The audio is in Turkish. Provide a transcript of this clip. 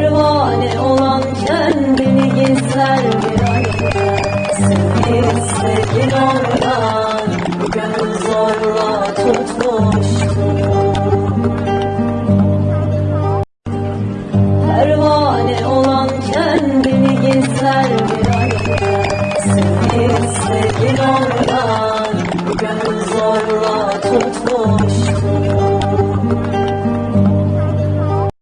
pervane olan kendini gizler bir ayda Seni sevgin oradan bu gönül zorla tutmuştu. Pervane olan kendini gizler bir ayda Seni sevgin oradan bu gönül zorla tutmuştu.